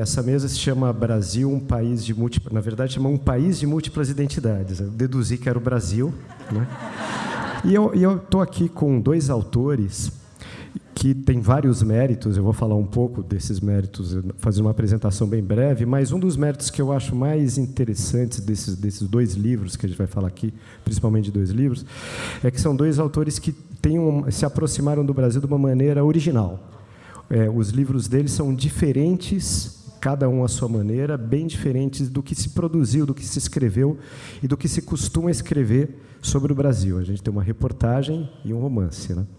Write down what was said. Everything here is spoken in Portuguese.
Essa mesa se chama Brasil, um país de múltiplas... Na verdade, chama um país de múltiplas identidades. Eu deduzi que era o Brasil. Né? E eu estou aqui com dois autores que têm vários méritos. Eu vou falar um pouco desses méritos, fazer uma apresentação bem breve, mas um dos méritos que eu acho mais interessantes desses, desses dois livros, que a gente vai falar aqui, principalmente de dois livros, é que são dois autores que têm um, se aproximaram do Brasil de uma maneira original. É, os livros deles são diferentes cada um à sua maneira, bem diferentes do que se produziu, do que se escreveu e do que se costuma escrever sobre o Brasil. A gente tem uma reportagem e um romance. Né?